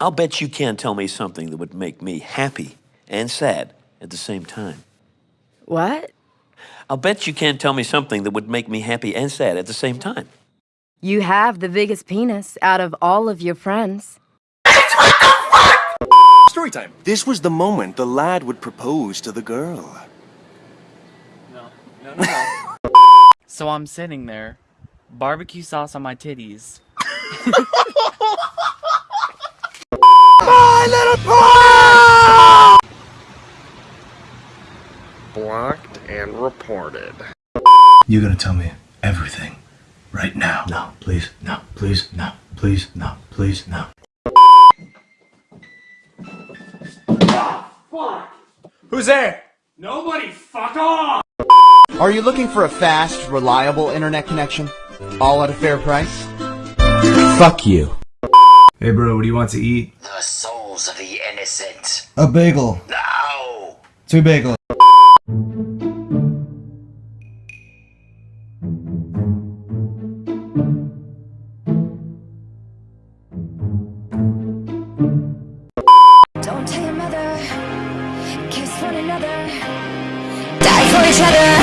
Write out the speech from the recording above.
I'll bet you can't tell me something that would make me happy and sad at the same time. What? I'll bet you can't tell me something that would make me happy and sad at the same time. You have the biggest penis out of all of your friends. Story time. This was the moment the lad would propose to the girl. No, no, no, no. so I'm sitting there, barbecue sauce on my titties. Blocked and reported. You're gonna tell me everything right now. No, please, no, please, no, please, no, please, no. Fuck. Who's there? Nobody, fuck off! Are you looking for a fast, reliable internet connection? All at a fair price? Fuck you. Hey bro, what do you want to eat? Innocent. A bagel. No! Two bagels. Don't tell your mother, kiss one another, die for each other.